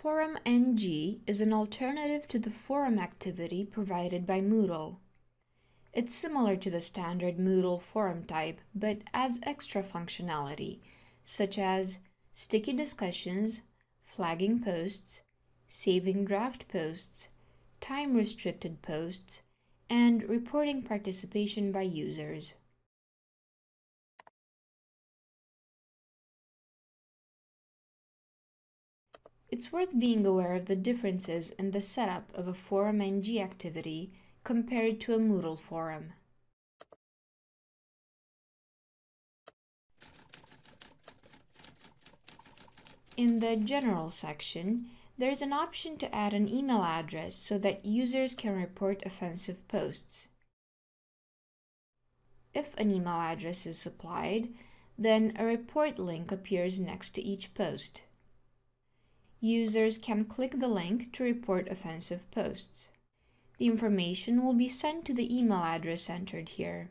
Forum NG is an alternative to the forum activity provided by Moodle. It's similar to the standard Moodle forum type, but adds extra functionality, such as sticky discussions, flagging posts, saving draft posts, time-restricted posts, and reporting participation by users. It's worth being aware of the differences in the setup of a Forum NG activity compared to a Moodle forum. In the General section, there's an option to add an email address so that users can report offensive posts. If an email address is supplied, then a report link appears next to each post users can click the link to report offensive posts. The information will be sent to the email address entered here.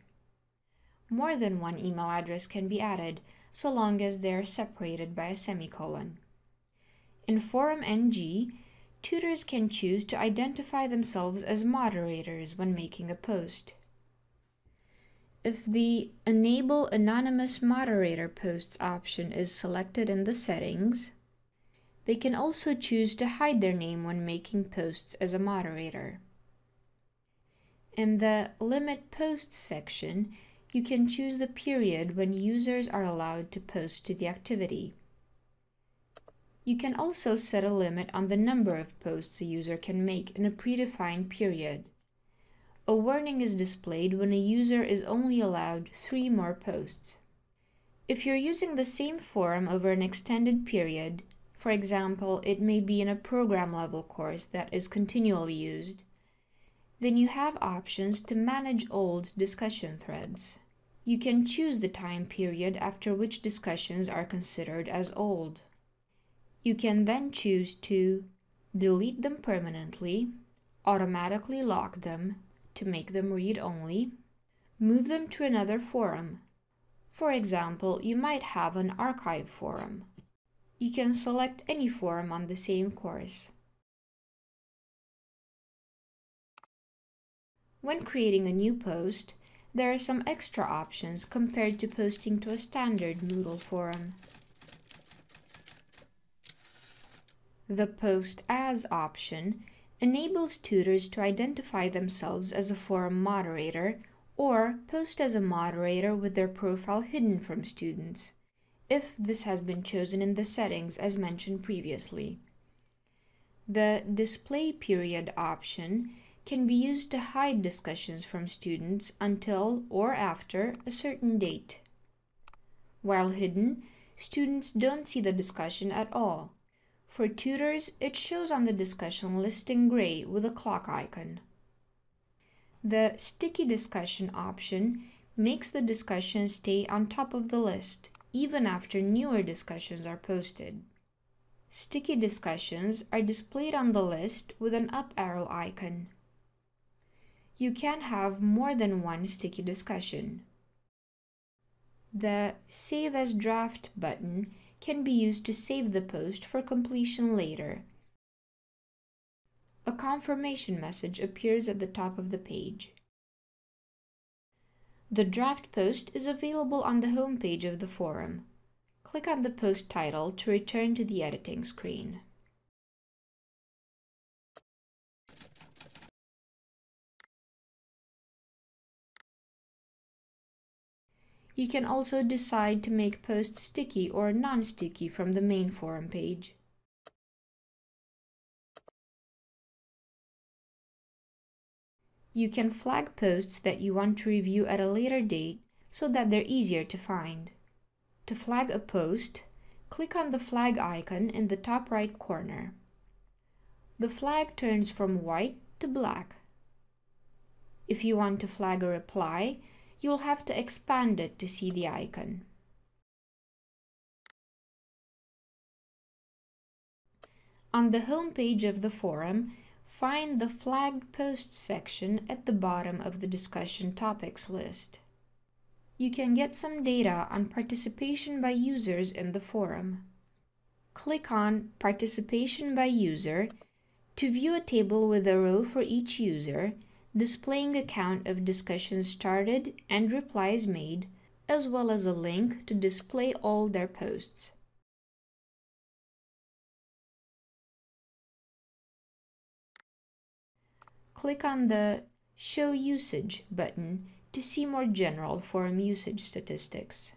More than one email address can be added, so long as they are separated by a semicolon. In Forum NG, tutors can choose to identify themselves as moderators when making a post. If the Enable Anonymous Moderator Posts option is selected in the settings, they can also choose to hide their name when making posts as a moderator. In the Limit Posts section, you can choose the period when users are allowed to post to the activity. You can also set a limit on the number of posts a user can make in a predefined period. A warning is displayed when a user is only allowed three more posts. If you're using the same forum over an extended period, for example, it may be in a program level course that is continually used. Then you have options to manage old discussion threads. You can choose the time period after which discussions are considered as old. You can then choose to delete them permanently, automatically lock them to make them read-only, move them to another forum. For example, you might have an archive forum you can select any forum on the same course. When creating a new post, there are some extra options compared to posting to a standard Moodle forum. The Post As option enables tutors to identify themselves as a forum moderator or post as a moderator with their profile hidden from students if this has been chosen in the settings as mentioned previously. The Display Period option can be used to hide discussions from students until or after a certain date. While hidden, students don't see the discussion at all. For tutors, it shows on the discussion list in gray with a clock icon. The Sticky Discussion option makes the discussion stay on top of the list even after newer discussions are posted. Sticky discussions are displayed on the list with an up arrow icon. You can have more than one sticky discussion. The Save as Draft button can be used to save the post for completion later. A confirmation message appears at the top of the page. The draft post is available on the home page of the forum. Click on the post title to return to the editing screen. You can also decide to make posts sticky or non-sticky from the main forum page. You can flag posts that you want to review at a later date so that they're easier to find. To flag a post, click on the flag icon in the top right corner. The flag turns from white to black. If you want to flag a reply, you'll have to expand it to see the icon. On the home page of the forum, Find the flagged posts section at the bottom of the discussion topics list. You can get some data on participation by users in the forum. click on Participation by User to view a table with a row for each user, displaying a count of discussions started and replies made, as well as a link to display all their posts. Click on the Show Usage button to see more general forum usage statistics.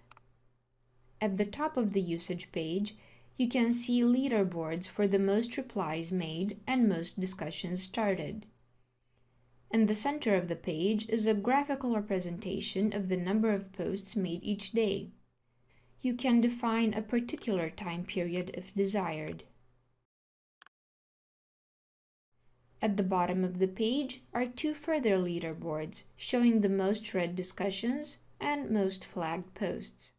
At the top of the usage page, you can see leaderboards for the most replies made and most discussions started. In the center of the page is a graphical representation of the number of posts made each day. You can define a particular time period if desired. At the bottom of the page are two further leaderboards showing the most read discussions and most flagged posts.